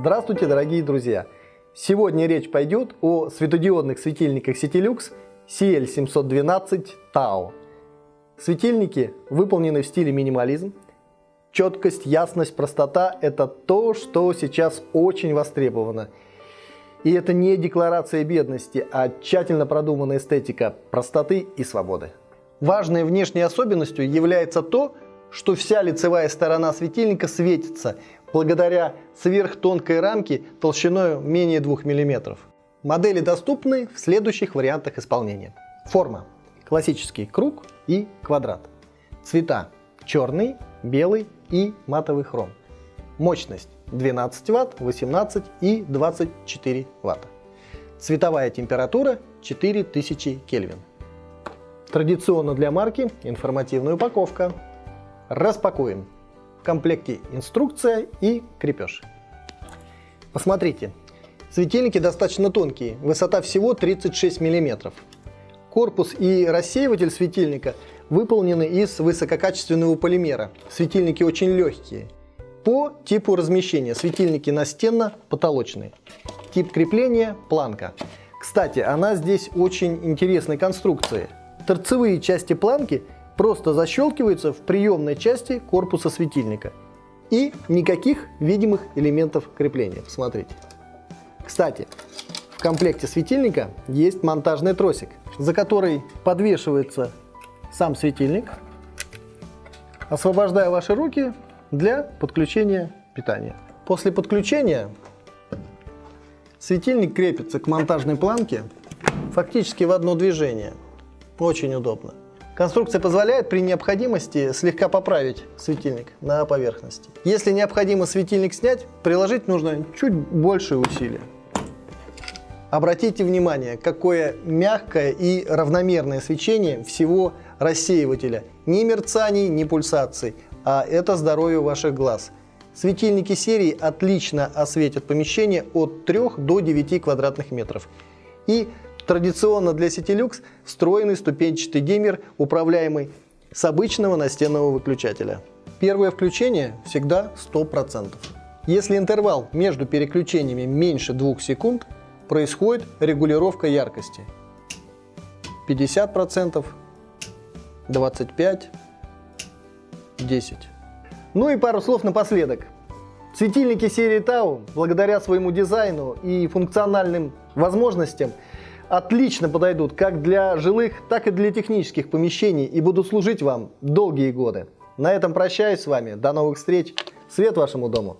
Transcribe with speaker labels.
Speaker 1: Здравствуйте, дорогие друзья! Сегодня речь пойдет о светодиодных светильниках Citilux CL712 Tau. Светильники выполнены в стиле минимализм. Четкость, ясность, простота – это то, что сейчас очень востребовано. И это не декларация бедности, а тщательно продуманная эстетика простоты и свободы. Важной внешней особенностью является то, что вся лицевая сторона светильника светится благодаря сверхтонкой рамке толщиной менее 2 мм. Модели доступны в следующих вариантах исполнения. Форма. Классический круг и квадрат. Цвета. Черный, белый и матовый хром. Мощность 12 Вт, 18 и 24 Вт. Цветовая температура 4000 Кельвин. Традиционно для марки информативная упаковка. Распакуем. В комплекте инструкция и крепеж. Посмотрите, светильники достаточно тонкие, высота всего 36 мм. Корпус и рассеиватель светильника выполнены из высококачественного полимера. Светильники очень легкие. По типу размещения светильники настенно-потолочные. Тип крепления – планка. Кстати, она здесь очень интересной конструкции. Торцевые части планки – просто защелкивается в приемной части корпуса светильника. И никаких видимых элементов крепления. Посмотрите. Кстати, в комплекте светильника есть монтажный тросик, за который подвешивается сам светильник, освобождая ваши руки для подключения питания. После подключения светильник крепится к монтажной планке фактически в одно движение. Очень удобно. Конструкция позволяет при необходимости слегка поправить светильник на поверхности. Если необходимо светильник снять, приложить нужно чуть больше усилия. Обратите внимание, какое мягкое и равномерное свечение всего рассеивателя. Ни мерцаний, ни пульсаций, а это здоровье ваших глаз. Светильники серии отлично осветят помещение от 3 до 9 квадратных метров. И Традиционно для Citilux встроенный ступенчатый геймер, управляемый с обычного настенного выключателя. Первое включение всегда 100%. Если интервал между переключениями меньше 2 секунд, происходит регулировка яркости. 50%, 25%, 10%. Ну и пару слов напоследок. Светильники серии Tau, благодаря своему дизайну и функциональным возможностям, отлично подойдут как для жилых, так и для технических помещений и будут служить вам долгие годы. На этом прощаюсь с вами. До новых встреч. Свет вашему дому.